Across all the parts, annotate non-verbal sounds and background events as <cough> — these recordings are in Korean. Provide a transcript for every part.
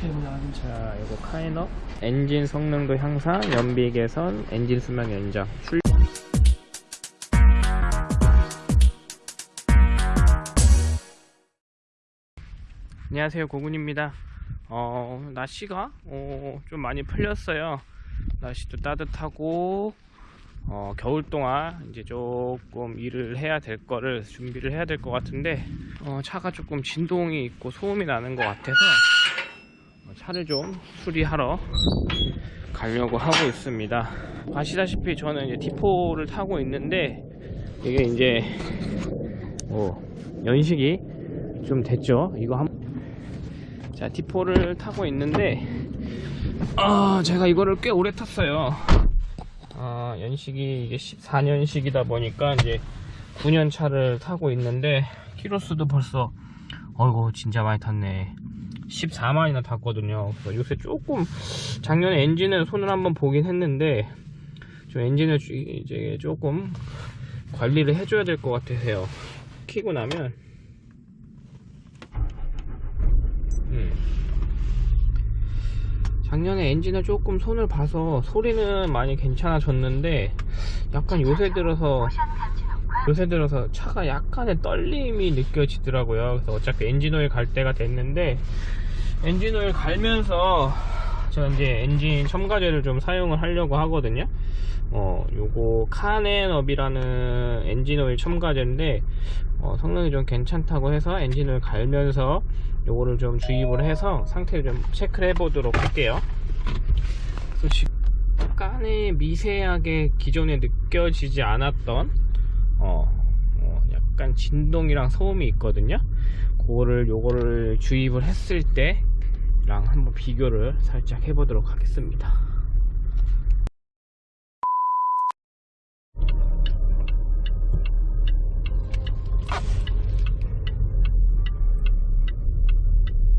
자, 이거 카이너 엔진 성능도 향상, 연비 개선, 엔진 수명 연장. 출... 안녕하세요, 고군입니다. 어, 날씨가 어, 좀 많이 풀렸어요. 날씨도 따뜻하고 어, 겨울 동안 이제 조금 일을 해야 될 거를 준비를 해야 될 것 같은데 어, 차가 조금 진동이 있고 소음이 나는 것 같아서 어, 차를 좀 수리하러 가려고 하고 있습니다. 아시다시피 저는 이제 T4를 타고 있는데 이게 이제 뭐 연식이 좀 됐죠. 이거 한 자, T4를 타고 있는데 아, 제가 이거를 꽤 오래 탔어요. 아, 연식이 이게 14년식이다 보니까 이제 9년 차를 타고 있는데 키로수도 벌써 어이구 진짜 많이 탔네. 14만이나 탔거든요. 그래서 요새 조금 작년에 엔진을 손을 한번 보긴 했는데 좀 엔진을 주- 이제 조금 관리를 해줘야 될 것 같아서요. 키고 나면 음. 작년에 엔진을 조금 손을 봐서 소리는 많이 괜찮아졌는데 약간 요새 들어서 요새 들어서 차가 약간의 떨림이 느껴지더라고요. 그래서 어차피 엔진오일 갈 때가 됐는데 엔진오일 갈면서 제가 이제 엔진 첨가제를 좀 사용을 하려고 하거든요. 어, 요거 카넨업이라는 엔진오일 첨가제인데 어, 성능이 좀 괜찮다고 해서 엔진을 갈면서 요거를 좀 주입을 해서 상태를 좀 체크를 해 보도록 할게요. 그래서 약간의 미세하게 기존에 느껴지지 않았던 어, 어, 약간 진동이랑 소음이 있거든요. 그거를 요거를 주입을 했을 때랑 한번 비교를 살짝 해보도록 하겠습니다.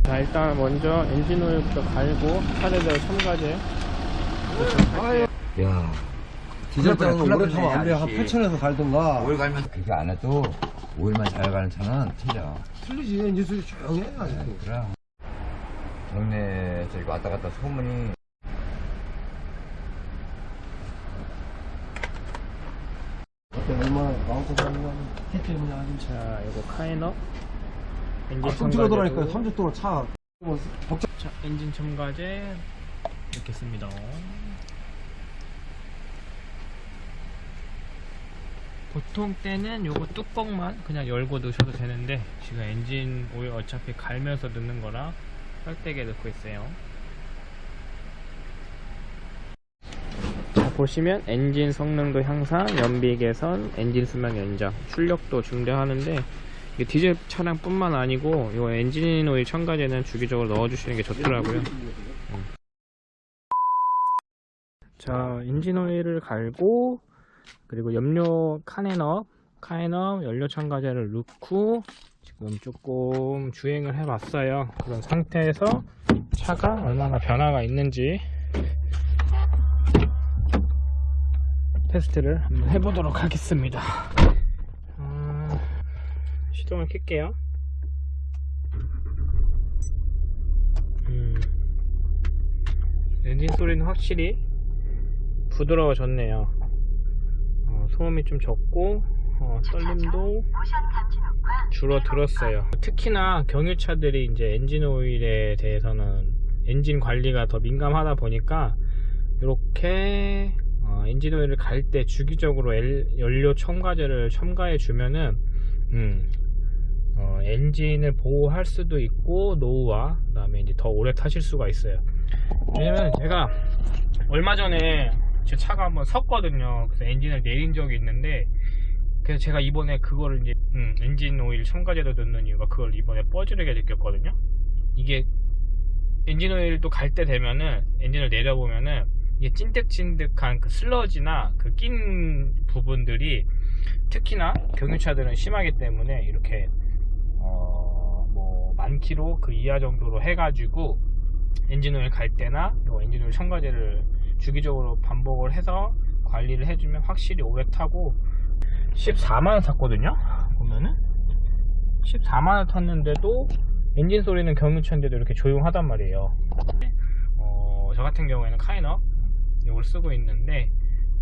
자 일단 먼저 엔진 오일부터 갈고 차례대로 첨가제 야, 큰일 오래 타면 안 돼. 한 아저씨. 8천에서 갈든가. 오일 갈면 그렇게 안 해도 오일만 잘 가는 차는 틀려. 틀리지. 소리 조용해. 아직도. 그럼 동네 저기 왔다 갔다 소문이 그때 얼마나 마음껏 가는 거야. 자 이거 카이너 엔진 가끔 찍어더라니까. 첨가제도 3주 동안 차. 뭐 복잡. 자 엔진 첨가제 넣겠습니다 보통 때는 요거 뚜껑만 그냥 열고 넣으셔도 되는데 지금 엔진 오일 어차피 갈면서 넣는 거라 썰대게 넣고 있어요 자 보시면 엔진 성능도 향상, 연비 개선, 엔진 수명 연장, 출력도 증대하는데 이게 디젤 차량 뿐만 아니고 이 엔진 오일 첨가제는 주기적으로 넣어주시는 게 좋더라고요 음. 자 엔진 오일을 갈고 그리고 연료 카넨업 카넨업 연료 첨가제를 넣고 지금 조금 주행을 해 봤어요. 그런 상태에서 차가 얼마나 변화가 있는지 테스트를 한번 해보도록 하겠습니다. 아, 시동을 켤게요. 음, 엔진 소리는 확실히 부드러워졌네요. 어, 소음이 좀 적고 어, 떨림도 줄어들었어요 특히나 경유차들이 이제 엔진 오일에 대해서는 엔진 관리가 더 민감하다 보니까 이렇게 어, 엔진 오일을 갈 때 주기적으로 엘- 연료 첨가제를 첨가해 주면은 음, 어, 엔진을 보호할 수도 있고 노후화 그 다음에 이제 더 오래 타실 수가 있어요. 왜냐면 제가 얼마 전에 제 차가 한번 섰거든요. 그래서 엔진을 내린 적이 있는데 그래서 제가 이번에 그거를 이제 음, 엔진 오일 첨가제로 넣는 이유가 그걸 이번에 뼈저리게 느꼈거든요. 이게 엔진 오일도 갈 때 되면은 엔진을 내려보면은 이게 찐득찐득한 그 슬러지나 그 낀 부분들이 특히나 경유차들은 심하기 때문에 이렇게 어뭐 만키로 그 이하 정도로 해가지고 엔진오일 갈 때나 요 엔진오일 첨가제를 주기적으로 반복을 해서 관리를 해주면 확실히 오래 타고 14만을 탔거든요 보면은 14만원 탔는데도 엔진 소리는 경유차인데도 이렇게 조용하단 말이에요. 어, 저 같은 경우에는 카이너 이걸 쓰고 있는데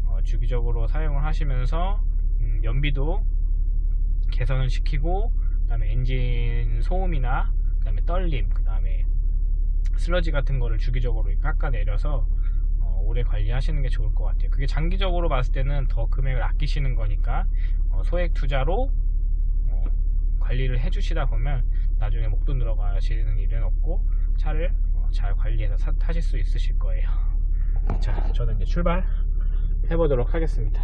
어, 주기적으로 사용을 하시면서 음, 연비도 개선을 시키고 그 다음에 엔진 소음이나 그 다음에 떨림 그 다음에 슬러지 같은 거를 주기적으로 깎아내려서 어, 오래 관리하시는 게 좋을 것 같아요. 그게 장기적으로 봤을 때는 더 금액을 아끼시는 거니까 어, 소액 투자로 어, 관리를 해주시다 보면 나중에 목돈 들어가시는 일은 없고 차를 어, 잘 관리해서 사- 타실 수 있으실 거예요. <laughs> 자, 저는 이제 출발 해 보도록 하겠습니다.